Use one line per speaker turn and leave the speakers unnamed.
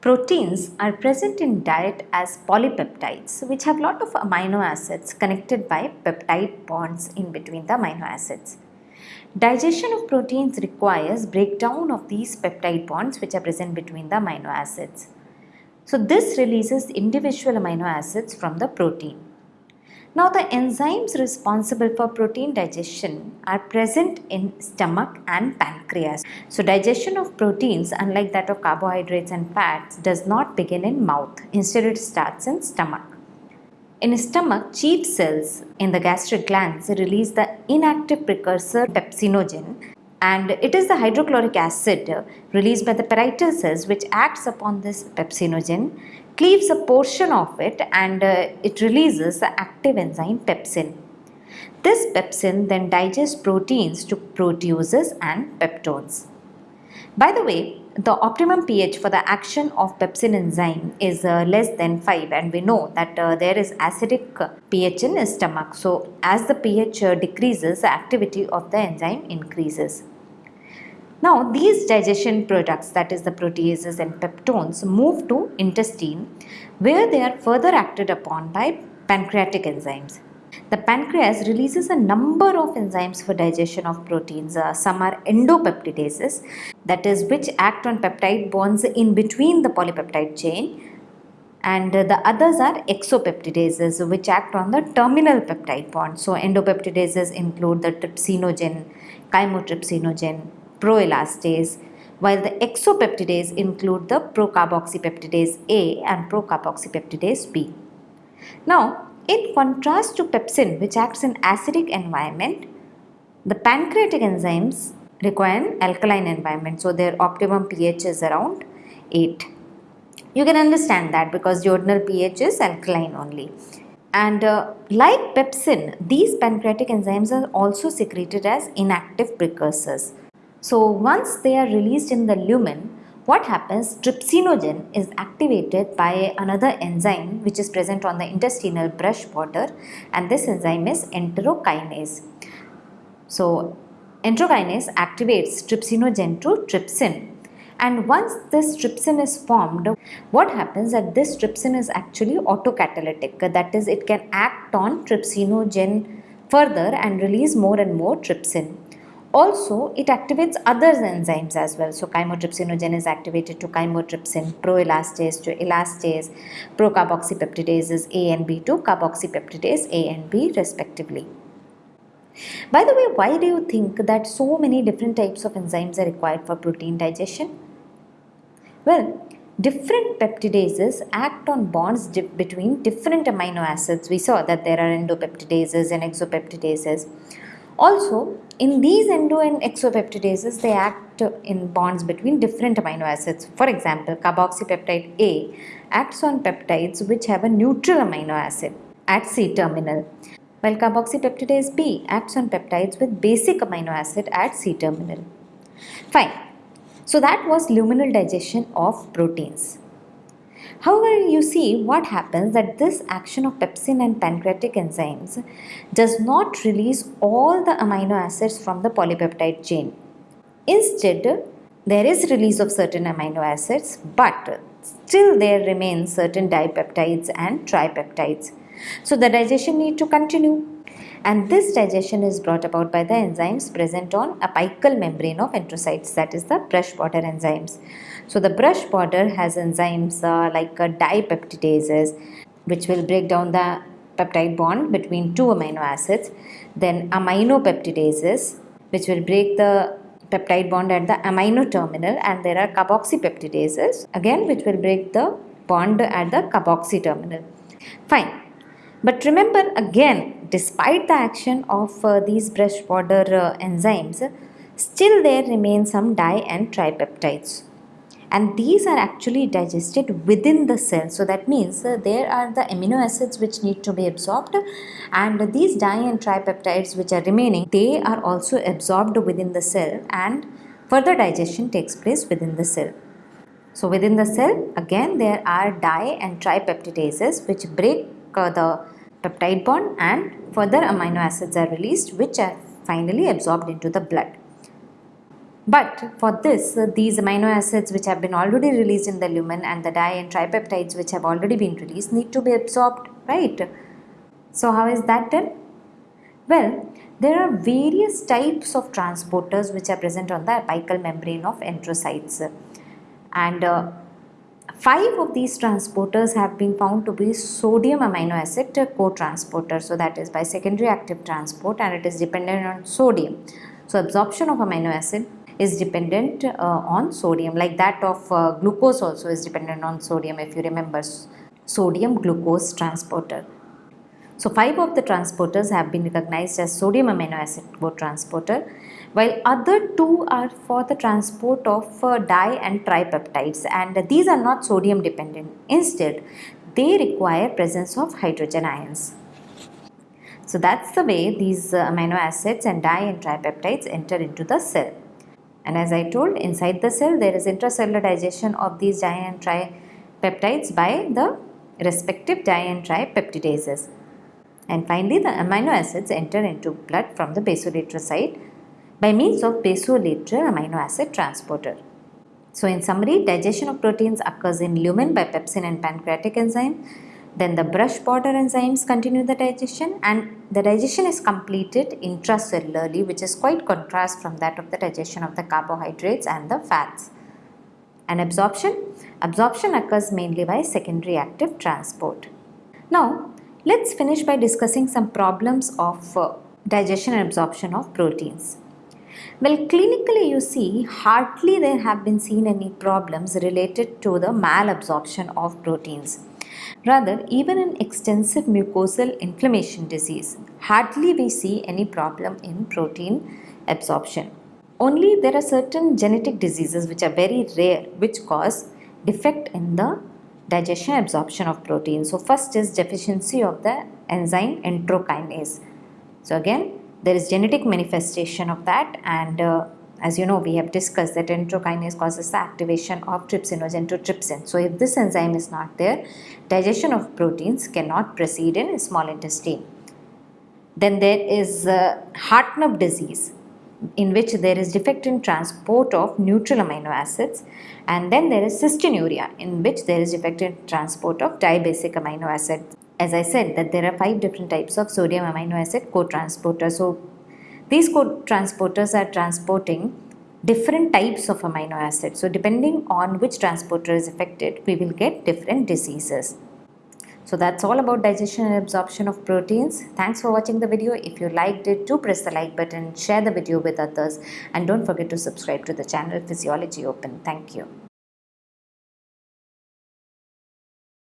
Proteins are present in diet as polypeptides which have lot of amino acids connected by peptide bonds in between the amino acids. Digestion of proteins requires breakdown of these peptide bonds which are present between the amino acids. So this releases individual amino acids from the protein. Now the enzymes responsible for protein digestion are present in stomach and pancreas. So digestion of proteins unlike that of carbohydrates and fats does not begin in mouth. Instead it starts in stomach. In stomach, chief cells in the gastric glands release the inactive precursor pepsinogen and it is the hydrochloric acid released by the parietal cells which acts upon this pepsinogen cleaves a portion of it and uh, it releases the active enzyme pepsin. This pepsin then digests proteins to proteoses and peptones. By the way, the optimum pH for the action of pepsin enzyme is uh, less than 5 and we know that uh, there is acidic pH in stomach. So, as the pH uh, decreases, the activity of the enzyme increases. Now these digestion products that is the proteoses and peptones move to intestine where they are further acted upon by pancreatic enzymes. The pancreas releases a number of enzymes for digestion of proteins. Uh, some are endopeptidases that is which act on peptide bonds in between the polypeptide chain and the others are exopeptidases which act on the terminal peptide bond. So endopeptidases include the trypsinogen, chymotrypsinogen, proelastase while the exopeptidase include the procarboxypeptidase A and procarboxypeptidase B. Now, in contrast to pepsin which acts in acidic environment, the pancreatic enzymes require an alkaline environment. So, their optimum pH is around 8. You can understand that because duodenal pH is alkaline only. And uh, like pepsin, these pancreatic enzymes are also secreted as inactive precursors. So once they are released in the lumen, what happens trypsinogen is activated by another enzyme which is present on the intestinal brush border and this enzyme is enterokinase. So enterokinase activates trypsinogen to trypsin and once this trypsin is formed what happens that this trypsin is actually autocatalytic that is it can act on trypsinogen further and release more and more trypsin also, it activates other enzymes as well. So, chymotrypsinogen is activated to chymotrypsin, proelastase to elastase, procarboxypeptidases A and B to carboxypeptidase A and B respectively. By the way, why do you think that so many different types of enzymes are required for protein digestion? Well, different peptidases act on bonds di between different amino acids. We saw that there are endopeptidases and exopeptidases. Also, in these endo and exopeptidases, they act in bonds between different amino acids. For example, carboxypeptide A acts on peptides which have a neutral amino acid at C-terminal, while carboxypeptidase B acts on peptides with basic amino acid at C-terminal. Fine. So that was luminal digestion of proteins. However, you see what happens that this action of pepsin and pancreatic enzymes does not release all the amino acids from the polypeptide chain. Instead, there is release of certain amino acids but still there remain certain dipeptides and tripeptides. So the digestion need to continue and this digestion is brought about by the enzymes present on apical membrane of enterocytes that is the brush border enzymes. So the brush border has enzymes uh, like uh, dipeptidases which will break down the peptide bond between two amino acids. Then aminopeptidases which will break the peptide bond at the amino terminal and there are carboxypeptidases again which will break the bond at the carboxy terminal. Fine. But remember again despite the action of uh, these brush border uh, enzymes still there remain some di and tripeptides and these are actually digested within the cell so that means uh, there are the amino acids which need to be absorbed and these di and tripeptides which are remaining they are also absorbed within the cell and further digestion takes place within the cell. So within the cell again there are di and tripeptidases which break the peptide bond and further amino acids are released which are finally absorbed into the blood. But for this, these amino acids which have been already released in the lumen and the di and tripeptides which have already been released need to be absorbed, right? So how is that done? Well, there are various types of transporters which are present on the apical membrane of enterocytes and uh, five of these transporters have been found to be sodium amino acid co-transporter. So that is by secondary active transport and it is dependent on sodium. So absorption of amino acid is dependent uh, on sodium. Like that of uh, glucose also is dependent on sodium if you remember. Sodium glucose transporter so five of the transporters have been recognized as sodium amino acid co-transporter while other two are for the transport of uh, di and tripeptides and these are not sodium dependent. Instead, they require presence of hydrogen ions. So that's the way these uh, amino acids and di and tripeptides enter into the cell. And as I told inside the cell there is intracellular digestion of these di and tripeptides by the respective di and tripeptidases. And finally, the amino acids enter into blood from the basoerythrocyte by means of basolateral amino acid transporter. So in summary, digestion of proteins occurs in lumen by pepsin and pancreatic enzyme. Then the brush border enzymes continue the digestion and the digestion is completed intracellularly which is quite contrast from that of the digestion of the carbohydrates and the fats. And absorption? Absorption occurs mainly by secondary active transport. Now, Let's finish by discussing some problems of uh, digestion and absorption of proteins. Well, clinically you see hardly there have been seen any problems related to the malabsorption of proteins. Rather, even in extensive mucosal inflammation disease, hardly we see any problem in protein absorption. Only there are certain genetic diseases which are very rare which cause defect in the digestion absorption of protein. So first is deficiency of the enzyme enterokinase. So again there is genetic manifestation of that and uh, as you know we have discussed that enterokinase causes the activation of trypsinogen to trypsin. So if this enzyme is not there digestion of proteins cannot proceed in small intestine. Then there is uh, Hartnup disease in which there is defect in transport of neutral amino acids and then there is cystinuria in which there is defect in transport of dibasic amino acid. As I said that there are five different types of sodium amino acid co-transporters. So these co-transporters are transporting different types of amino acids. So depending on which transporter is affected we will get different diseases. So that's all about digestion and absorption of proteins. Thanks for watching the video. If you liked it, do press the like button, share the video with others and don't forget to subscribe to the channel Physiology Open. Thank you.